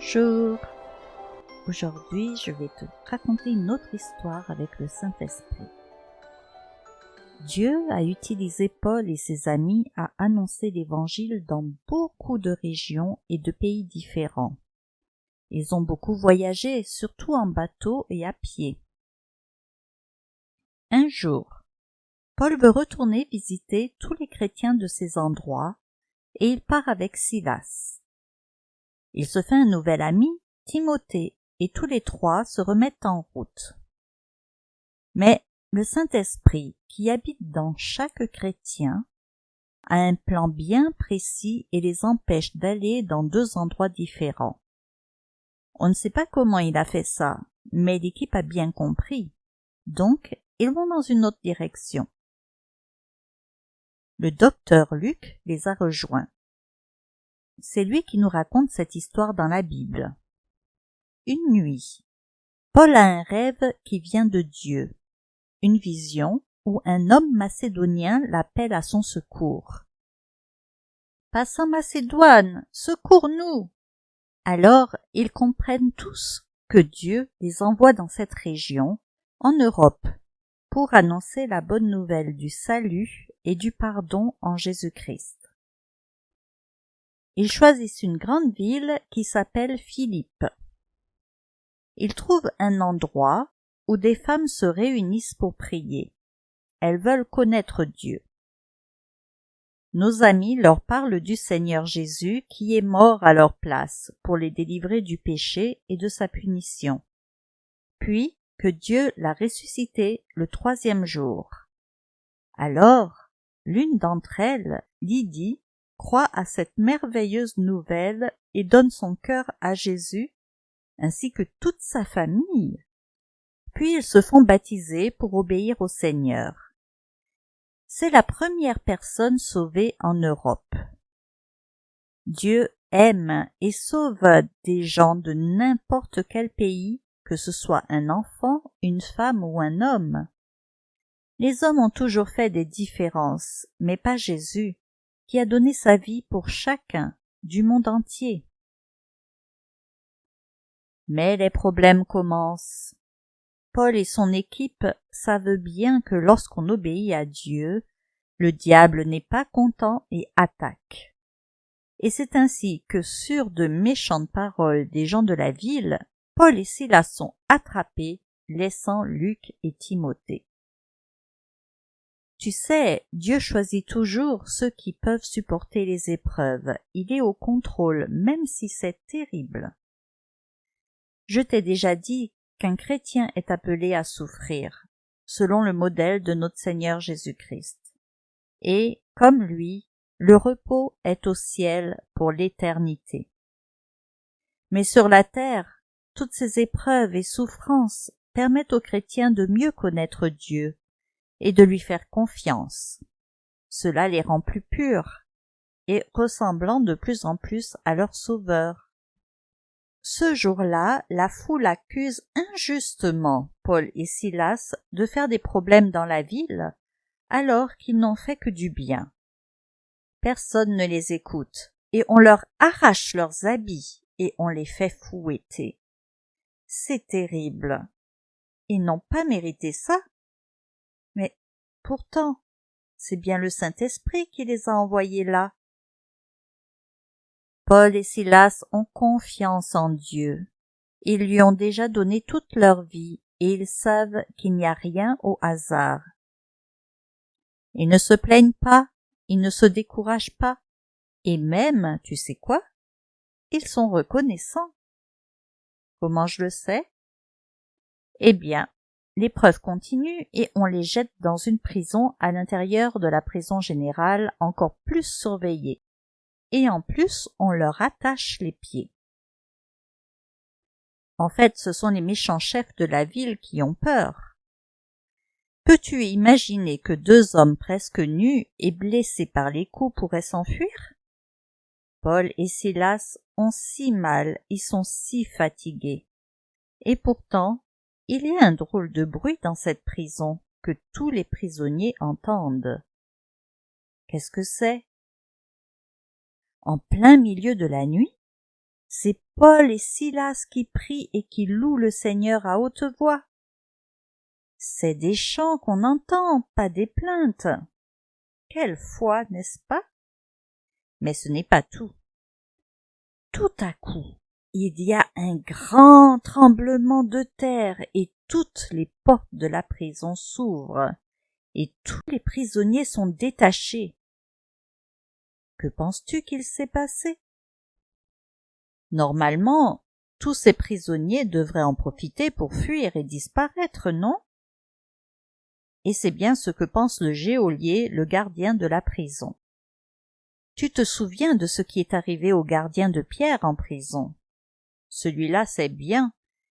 Bonjour Aujourd'hui, je vais te raconter une autre histoire avec le Saint-Esprit. Dieu a utilisé Paul et ses amis à annoncer l'Évangile dans beaucoup de régions et de pays différents. Ils ont beaucoup voyagé, surtout en bateau et à pied. Un jour, Paul veut retourner visiter tous les chrétiens de ces endroits et il part avec Silas. Il se fait un nouvel ami, Timothée, et tous les trois se remettent en route. Mais le Saint-Esprit, qui habite dans chaque chrétien, a un plan bien précis et les empêche d'aller dans deux endroits différents. On ne sait pas comment il a fait ça, mais l'équipe a bien compris. Donc, ils vont dans une autre direction. Le docteur Luc les a rejoints. C'est lui qui nous raconte cette histoire dans la Bible. Une nuit. Paul a un rêve qui vient de Dieu. Une vision où un homme macédonien l'appelle à son secours. Passe en Macédoine, secours-nous. Alors ils comprennent tous que Dieu les envoie dans cette région, en Europe, pour annoncer la bonne nouvelle du salut et du pardon en Jésus-Christ. Ils choisissent une grande ville qui s'appelle Philippe. Ils trouvent un endroit où des femmes se réunissent pour prier. Elles veulent connaître Dieu. Nos amis leur parlent du Seigneur Jésus qui est mort à leur place pour les délivrer du péché et de sa punition. Puis que Dieu l'a ressuscité le troisième jour. Alors, l'une d'entre elles, Lydie, croit à cette merveilleuse nouvelle et donne son cœur à Jésus, ainsi que toute sa famille. Puis ils se font baptiser pour obéir au Seigneur. C'est la première personne sauvée en Europe. Dieu aime et sauve des gens de n'importe quel pays, que ce soit un enfant, une femme ou un homme. Les hommes ont toujours fait des différences, mais pas Jésus qui a donné sa vie pour chacun du monde entier. Mais les problèmes commencent. Paul et son équipe savent bien que lorsqu'on obéit à Dieu, le diable n'est pas content et attaque. Et c'est ainsi que sur de méchantes paroles des gens de la ville, Paul et Silas sont attrapés, laissant Luc et Timothée. Tu sais, Dieu choisit toujours ceux qui peuvent supporter les épreuves. Il est au contrôle, même si c'est terrible. Je t'ai déjà dit qu'un chrétien est appelé à souffrir, selon le modèle de notre Seigneur Jésus-Christ. Et, comme lui, le repos est au ciel pour l'éternité. Mais sur la terre, toutes ces épreuves et souffrances permettent aux chrétiens de mieux connaître Dieu et de lui faire confiance. Cela les rend plus purs et ressemblant de plus en plus à leur Sauveur. Ce jour-là, la foule accuse injustement Paul et Silas de faire des problèmes dans la ville, alors qu'ils n'ont fait que du bien. Personne ne les écoute, et on leur arrache leurs habits, et on les fait fouetter. C'est terrible. Ils n'ont pas mérité ça, Pourtant, c'est bien le Saint-Esprit qui les a envoyés là. Paul et Silas ont confiance en Dieu. Ils lui ont déjà donné toute leur vie et ils savent qu'il n'y a rien au hasard. Ils ne se plaignent pas, ils ne se découragent pas, et même, tu sais quoi, ils sont reconnaissants. Comment je le sais? Eh bien, L'épreuve continue et on les jette dans une prison à l'intérieur de la prison générale encore plus surveillée. Et en plus, on leur attache les pieds. En fait, ce sont les méchants chefs de la ville qui ont peur. Peux-tu imaginer que deux hommes presque nus et blessés par les coups pourraient s'enfuir? Paul et Silas ont si mal, ils sont si fatigués. Et pourtant, il y a un drôle de bruit dans cette prison que tous les prisonniers entendent. Qu'est-ce que c'est? En plein milieu de la nuit, C'est Paul et Silas qui prient et qui louent le Seigneur à haute voix. C'est des chants qu'on entend, pas des plaintes. Quelle foi, n'est-ce pas? Mais ce n'est pas tout. Tout à coup, il y a un grand tremblement de terre et toutes les portes de la prison s'ouvrent et tous les prisonniers sont détachés. Que penses-tu qu'il s'est passé? Normalement, tous ces prisonniers devraient en profiter pour fuir et disparaître, non? Et c'est bien ce que pense le geôlier, le gardien de la prison. Tu te souviens de ce qui est arrivé au gardien de Pierre en prison? Celui-là sait bien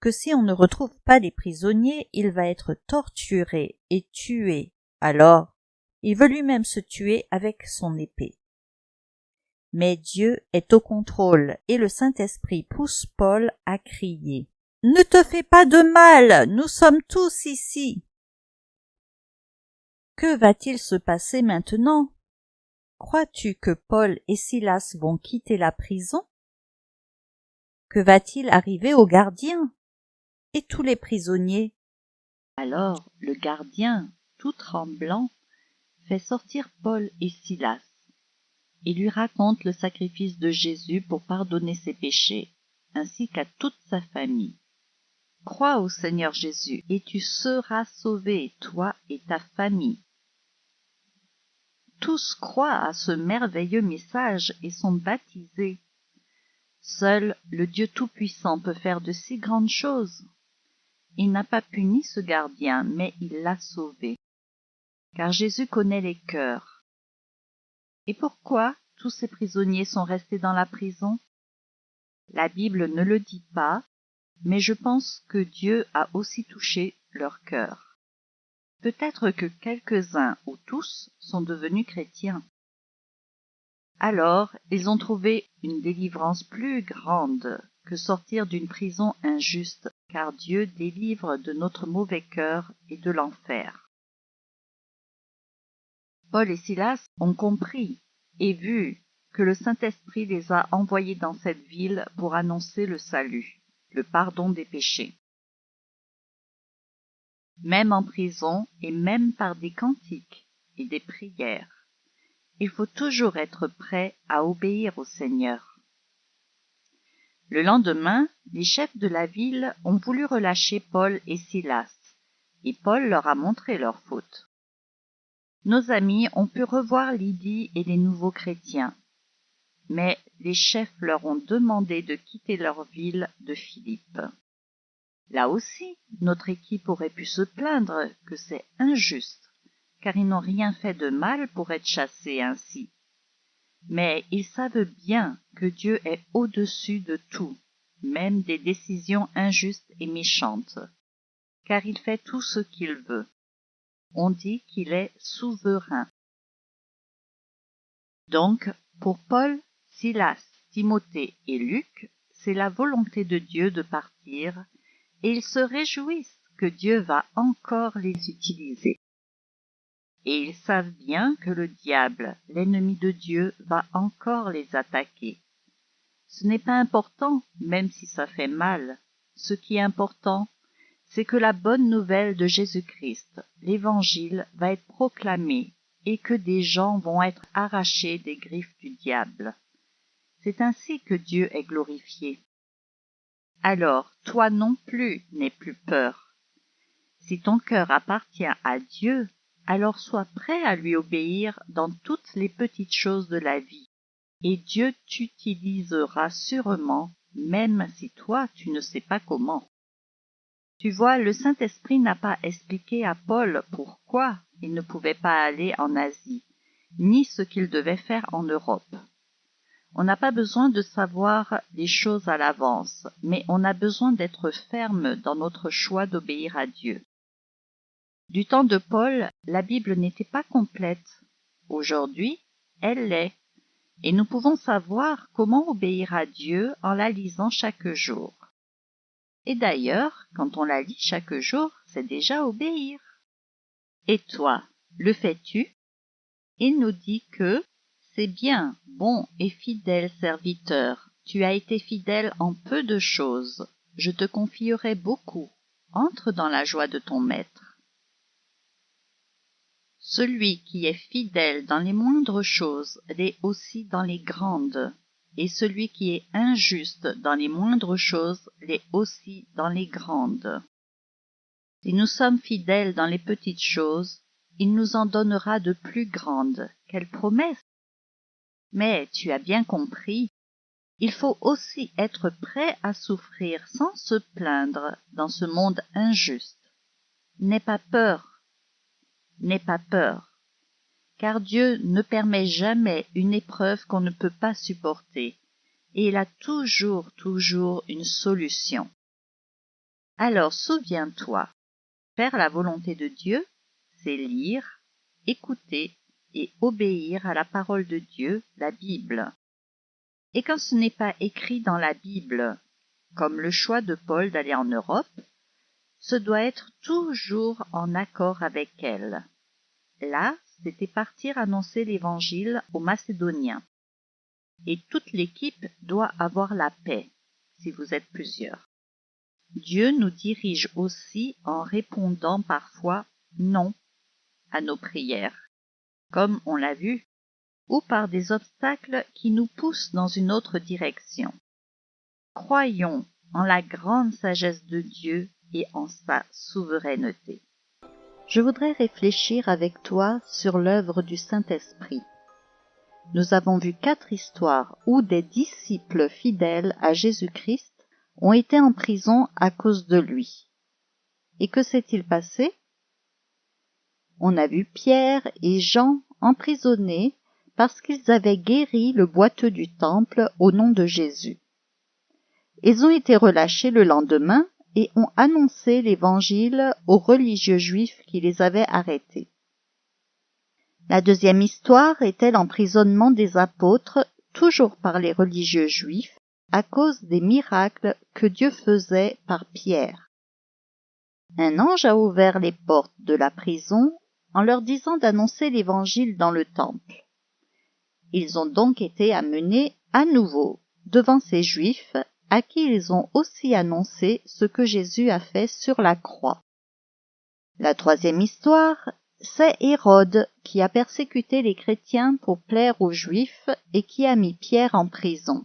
que si on ne retrouve pas les prisonniers, il va être torturé et tué. Alors, il veut lui-même se tuer avec son épée. Mais Dieu est au contrôle et le Saint-Esprit pousse Paul à crier. Ne te fais pas de mal, nous sommes tous ici. Que va-t-il se passer maintenant? Crois-tu que Paul et Silas vont quitter la prison? Que va-t-il arriver au gardien et tous les prisonniers? Alors le gardien, tout tremblant, fait sortir Paul et Silas il lui raconte le sacrifice de Jésus pour pardonner ses péchés, ainsi qu'à toute sa famille. Crois au Seigneur Jésus, et tu seras sauvé, toi et ta famille. Tous croient à ce merveilleux message et sont baptisés. Seul le Dieu Tout-Puissant peut faire de si grandes choses. Il n'a pas puni ce gardien, mais il l'a sauvé. Car Jésus connaît les cœurs et pourquoi tous ces prisonniers sont restés dans la prison? La Bible ne le dit pas, mais je pense que Dieu a aussi touché leur cœur. Peut-être que quelques-uns ou tous sont devenus chrétiens. Alors, ils ont trouvé une délivrance plus grande que sortir d'une prison injuste, car Dieu délivre de notre mauvais cœur et de l'enfer. Paul et Silas ont compris et vu que le Saint-Esprit les a envoyés dans cette ville pour annoncer le salut, le pardon des péchés. Même en prison et même par des cantiques et des prières, il faut toujours être prêt à obéir au Seigneur. Le lendemain, les chefs de la ville ont voulu relâcher Paul et Silas, et Paul leur a montré leur faute nos amis ont pu revoir Lydie et les nouveaux chrétiens. Mais les chefs leur ont demandé de quitter leur ville de Philippe. Là aussi, notre équipe aurait pu se plaindre que c'est injuste, car ils n'ont rien fait de mal pour être chassés ainsi. Mais ils savent bien que Dieu est au-dessus de tout, même des décisions injustes et méchantes, car il fait tout ce qu'il veut on dit qu'il est souverain. Donc, pour Paul, Silas, Timothée et Luc, c'est la volonté de Dieu de partir, et ils se réjouissent que Dieu va encore les utiliser. Et ils savent bien que le diable, l'ennemi de Dieu, va encore les attaquer. Ce n'est pas important, même si ça fait mal. Ce qui est important, c'est que la bonne nouvelle de Jésus-Christ, l'Évangile, va être proclamée et que des gens vont être arrachés des griffes du diable. C'est ainsi que Dieu est glorifié. Alors, toi non plus n'aie plus peur. Si ton cœur appartient à Dieu, alors sois prêt à lui obéir dans toutes les petites choses de la vie, et Dieu t'utilisera sûrement, même si toi tu ne sais pas comment. Tu vois, le Saint-Esprit n'a pas expliqué à Paul pourquoi il ne pouvait pas aller en Asie, ni ce qu'il devait faire en Europe. On n'a pas besoin de savoir les choses à l'avance, mais on a besoin d'être ferme dans notre choix d'obéir à Dieu. Du temps de Paul, la Bible n'était pas complète. Aujourd'hui, elle l'est, et nous pouvons savoir comment obéir à Dieu en la lisant chaque jour. Et d'ailleurs, quand on la lit chaque jour, c'est déjà obéir. Et toi, le fais-tu? Il nous dit que c'est bien, bon et fidèle serviteur, tu as été fidèle en peu de choses, je te confierai beaucoup. Entre dans la joie de ton maître. Celui qui est fidèle dans les moindres choses l'est aussi dans les grandes, et celui qui est injuste dans les moindres choses l'est aussi dans les grandes. Si nous sommes fidèles dans les petites choses, il nous en donnera de plus grandes. Quelle promesse Mais tu as bien compris, il faut aussi être prêt à souffrir sans se plaindre dans ce monde injuste. N'aie pas peur, n'aie pas peur, car Dieu ne permet jamais une épreuve qu'on ne peut pas supporter, et il a toujours, toujours une solution. Alors souviens-toi, faire la volonté de Dieu, c'est lire, écouter et obéir à la parole de Dieu, la Bible. Et quand ce n'est pas écrit dans la Bible, comme le choix de Paul d'aller en Europe, ce doit être toujours en accord avec elle. Là, c'était partir annoncer l'Évangile aux Macédoniens. Et toute l'équipe doit avoir la paix, si vous êtes plusieurs. Dieu nous dirige aussi en répondant parfois non à nos prières, comme on l'a vu ou par des obstacles qui nous poussent dans une autre direction. Croyons en la grande sagesse de Dieu et en sa souveraineté. Je voudrais réfléchir avec toi sur l'œuvre du Saint-Esprit. Nous avons vu quatre histoires où des disciples fidèles à Jésus-Christ ont été en prison à cause de lui. Et que s'est-il passé? On a vu Pierre et Jean emprisonnés parce qu'ils avaient guéri le boiteux du temple au nom de Jésus. Ils ont été relâchés le lendemain et ont annoncé l'évangile aux religieux juifs qui les avaient arrêtés. La deuxième histoire était l'emprisonnement des apôtres, toujours par les religieux juifs, à cause des miracles que Dieu faisait par Pierre. Un ange a ouvert les portes de la prison en leur disant d'annoncer l'évangile dans le temple. Ils ont donc été amenés à nouveau devant ces Juifs à qui ils ont aussi annoncé ce que Jésus a fait sur la croix. La troisième histoire, c'est Hérode qui a persécuté les chrétiens pour plaire aux Juifs et qui a mis Pierre en prison.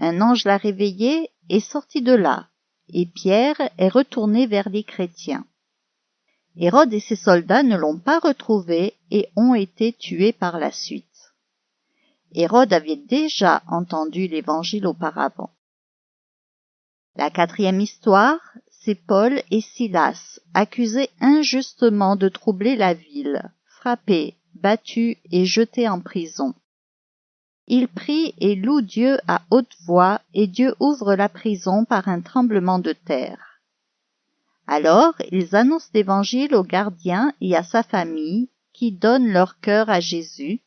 Un ange l'a réveillé et sorti de là, et Pierre est retourné vers les chrétiens. Hérode et ses soldats ne l'ont pas retrouvé et ont été tués par la suite. Hérode avait déjà entendu l'évangile auparavant. La quatrième histoire, c'est Paul et Silas, accusés injustement de troubler la ville, frappés, battus et jetés en prison. Ils prient et louent Dieu à haute voix, et Dieu ouvre la prison par un tremblement de terre. Alors ils annoncent l'évangile au gardien et à sa famille, qui donnent leur cœur à Jésus,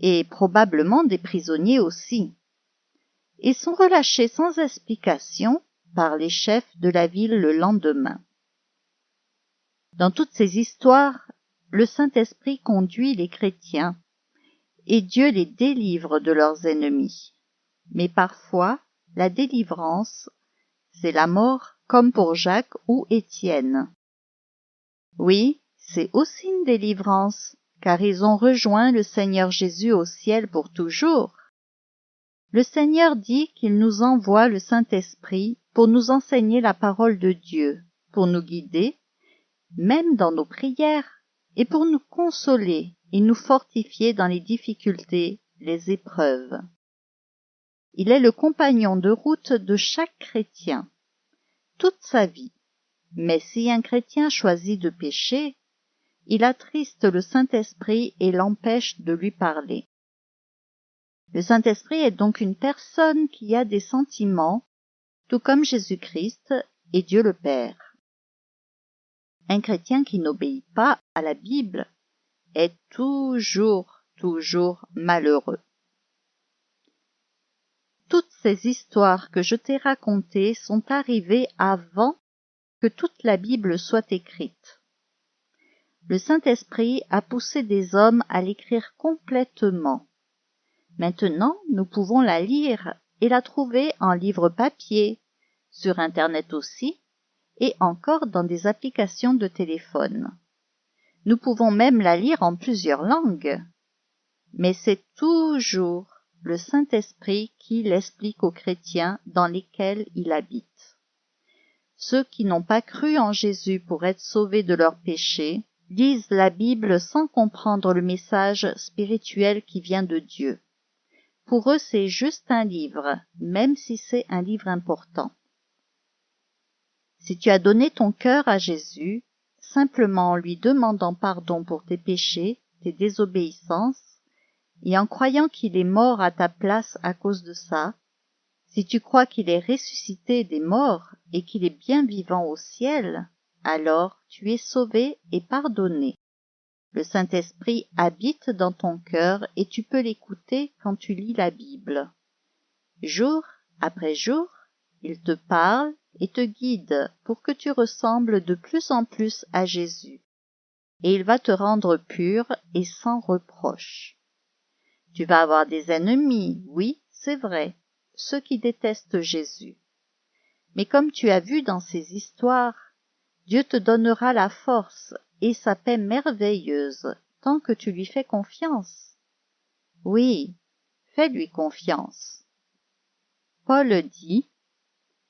et probablement des prisonniers aussi. Ils sont relâchés sans explication par les chefs de la ville le lendemain. Dans toutes ces histoires, le Saint-Esprit conduit les chrétiens et Dieu les délivre de leurs ennemis. Mais parfois, la délivrance, c'est la mort comme pour Jacques ou Étienne. Oui, c'est aussi une délivrance, car ils ont rejoint le Seigneur Jésus au ciel pour toujours. Le Seigneur dit qu'il nous envoie le Saint-Esprit pour nous enseigner la parole de Dieu, pour nous guider, même dans nos prières, et pour nous consoler et nous fortifier dans les difficultés, les épreuves. Il est le compagnon de route de chaque chrétien, toute sa vie. Mais si un chrétien choisit de pécher, il attriste le Saint-Esprit et l'empêche de lui parler. Le Saint-Esprit est donc une personne qui a des sentiments, tout comme Jésus-Christ et Dieu le Père. Un chrétien qui n'obéit pas à la Bible est toujours, toujours malheureux. Toutes ces histoires que je t'ai racontées sont arrivées avant que toute la Bible soit écrite le Saint-Esprit a poussé des hommes à l'écrire complètement. Maintenant, nous pouvons la lire et la trouver en livre papier, sur Internet aussi, et encore dans des applications de téléphone. Nous pouvons même la lire en plusieurs langues. Mais c'est toujours le Saint-Esprit qui l'explique aux chrétiens dans lesquels il habite. Ceux qui n'ont pas cru en Jésus pour être sauvés de leurs péchés lisent la Bible sans comprendre le message spirituel qui vient de Dieu. Pour eux, c'est juste un livre, même si c'est un livre important. Si tu as donné ton cœur à Jésus, simplement en lui demandant pardon pour tes péchés, tes désobéissances, et en croyant qu'il est mort à ta place à cause de ça, si tu crois qu'il est ressuscité des morts et qu'il est bien vivant au ciel, alors tu es sauvé et pardonné. Le Saint-Esprit habite dans ton cœur et tu peux l'écouter quand tu lis la Bible. Jour après jour, il te parle et te guide pour que tu ressembles de plus en plus à Jésus. Et il va te rendre pur et sans reproche. Tu vas avoir des ennemis, oui, c'est vrai, ceux qui détestent Jésus. Mais comme tu as vu dans ces histoires, Dieu te donnera la force et sa paix merveilleuse tant que tu lui fais confiance. Oui, fais-lui confiance. Paul dit,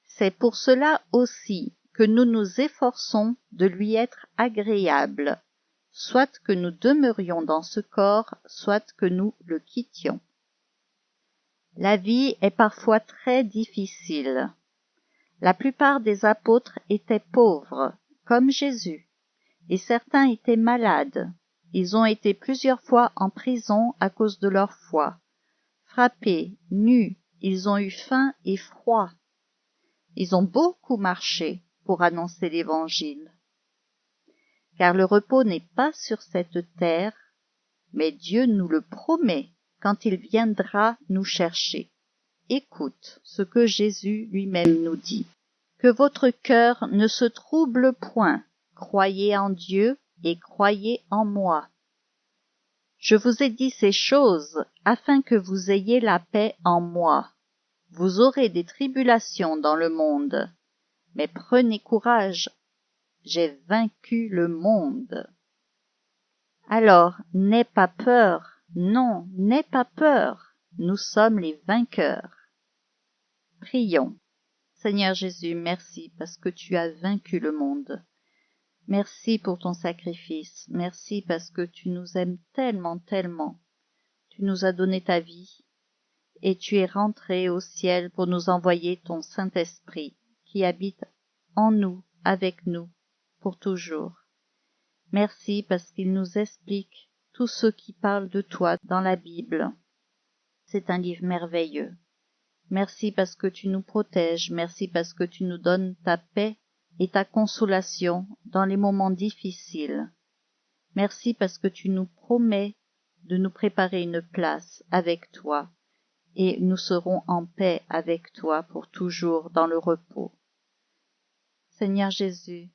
C'est pour cela aussi que nous nous efforçons de lui être agréables, soit que nous demeurions dans ce corps, soit que nous le quittions. La vie est parfois très difficile. La plupart des apôtres étaient pauvres, comme Jésus, et certains étaient malades. Ils ont été plusieurs fois en prison à cause de leur foi. Frappés, nus, ils ont eu faim et froid. Ils ont beaucoup marché pour annoncer l'Évangile car le repos n'est pas sur cette terre, mais Dieu nous le promet quand il viendra nous chercher. Écoute ce que Jésus lui-même nous dit. Que votre cœur ne se trouble point, croyez en Dieu et croyez en moi. Je vous ai dit ces choses afin que vous ayez la paix en moi. Vous aurez des tribulations dans le monde, mais prenez courage, j'ai vaincu le monde. Alors, n'aie pas peur, non, n'aie pas peur, nous sommes les vainqueurs. Prions. Seigneur Jésus, merci parce que tu as vaincu le monde. Merci pour ton sacrifice, merci parce que tu nous aimes tellement, tellement. Tu nous as donné ta vie, et tu es rentré au ciel pour nous envoyer ton Saint-Esprit qui habite en nous, avec nous, pour toujours. Merci parce qu'il nous explique tout ce qui parle de toi dans la Bible. C'est un livre merveilleux. Merci parce que tu nous protèges, merci parce que tu nous donnes ta paix et ta consolation dans les moments difficiles. Merci parce que tu nous promets de nous préparer une place avec toi, et nous serons en paix avec toi pour toujours dans le repos. Seigneur Jésus,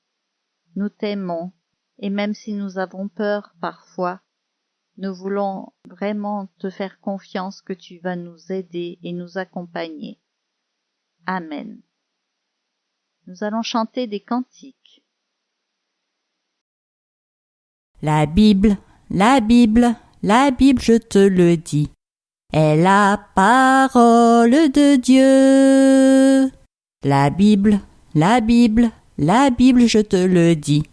nous t'aimons, et même si nous avons peur parfois, nous voulons vraiment te faire confiance que tu vas nous aider et nous accompagner. Amen. Nous allons chanter des cantiques. La Bible, la Bible, la Bible, je te le dis, est la parole de Dieu. La Bible, la Bible, la Bible, je te le dis,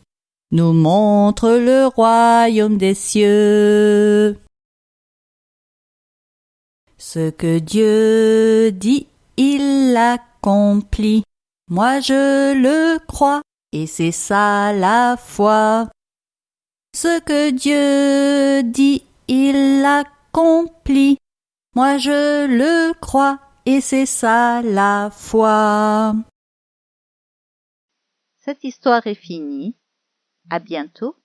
nous montre le royaume des cieux. Ce que Dieu dit, il l'accomplit. Moi je le crois, et c'est ça la foi. Ce que Dieu dit, il l'accomplit. Moi je le crois, et c'est ça la foi. Cette histoire est finie. À bientôt.